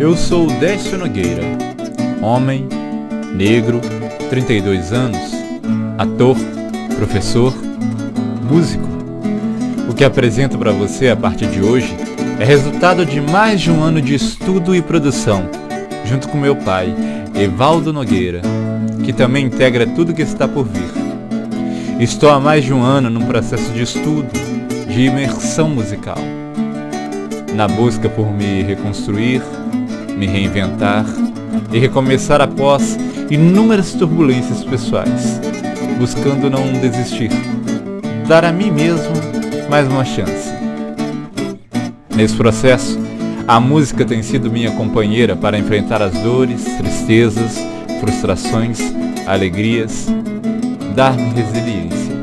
Eu sou Décio Nogueira, homem, negro, 32 anos, ator, professor, músico. O que apresento para você a partir de hoje é resultado de mais de um ano de estudo e produção, junto com meu pai, Evaldo Nogueira, que também integra tudo que está por vir. Estou há mais de um ano num processo de estudo, de imersão musical, na busca por me reconstruir, me reinventar e recomeçar após inúmeras turbulências pessoais, buscando não desistir, dar a mim mesmo mais uma chance. Nesse processo, a música tem sido minha companheira para enfrentar as dores, tristezas, frustrações, alegrias, dar-me resiliência.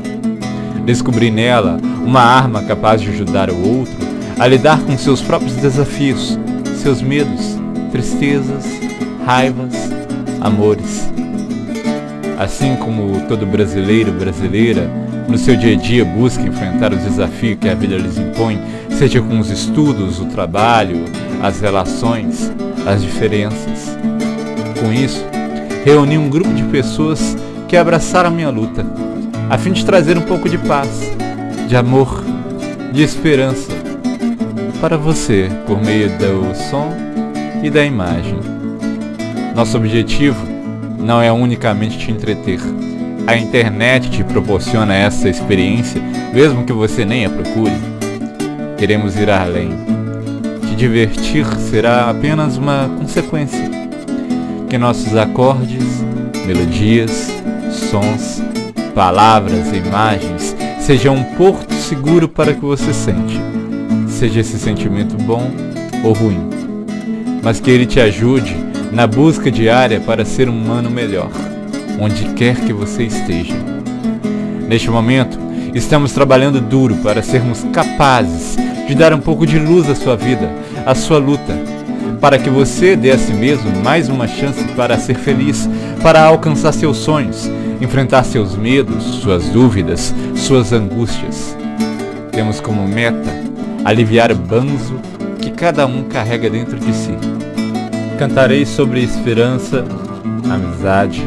Descobri nela uma arma capaz de ajudar o outro a lidar com seus próprios desafios, seus medos, tristezas, raivas, amores. Assim como todo brasileiro brasileira, no seu dia a dia busca enfrentar os desafios que a vida lhes impõe, seja com os estudos, o trabalho, as relações, as diferenças. Com isso, reuni um grupo de pessoas que abraçaram minha luta, a fim de trazer um pouco de paz, de amor, de esperança para você por meio do som e da imagem. Nosso objetivo não é unicamente te entreter. A internet te proporciona essa experiência, mesmo que você nem a procure. Queremos ir além. Te divertir será apenas uma consequência. Que nossos acordes, melodias, sons, palavras e imagens sejam um porto seguro para que você sente, seja esse sentimento bom ou ruim mas que Ele te ajude na busca diária para ser um humano melhor, onde quer que você esteja. Neste momento, estamos trabalhando duro para sermos capazes de dar um pouco de luz à sua vida, à sua luta, para que você dê a si mesmo mais uma chance para ser feliz, para alcançar seus sonhos, enfrentar seus medos, suas dúvidas, suas angústias. Temos como meta aliviar o banzo que cada um carrega dentro de si. Cantarei sobre esperança, amizade,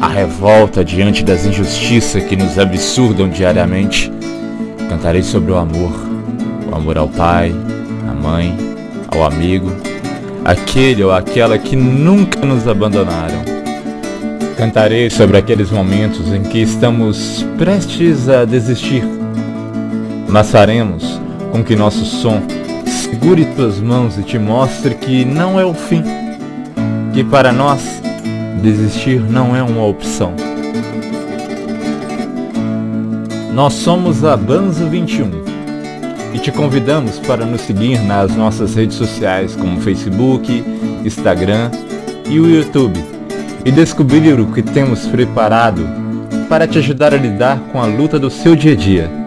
a revolta diante das injustiças que nos absurdam diariamente. Cantarei sobre o amor, o amor ao pai, à mãe, ao amigo, aquele ou aquela que nunca nos abandonaram. Cantarei sobre aqueles momentos em que estamos prestes a desistir, mas faremos com que nosso som segure tuas mãos e te mostre que não é o fim, que para nós desistir não é uma opção. Nós somos a Banzo 21 e te convidamos para nos seguir nas nossas redes sociais como Facebook, Instagram e o YouTube e descobrir o que temos preparado para te ajudar a lidar com a luta do seu dia a dia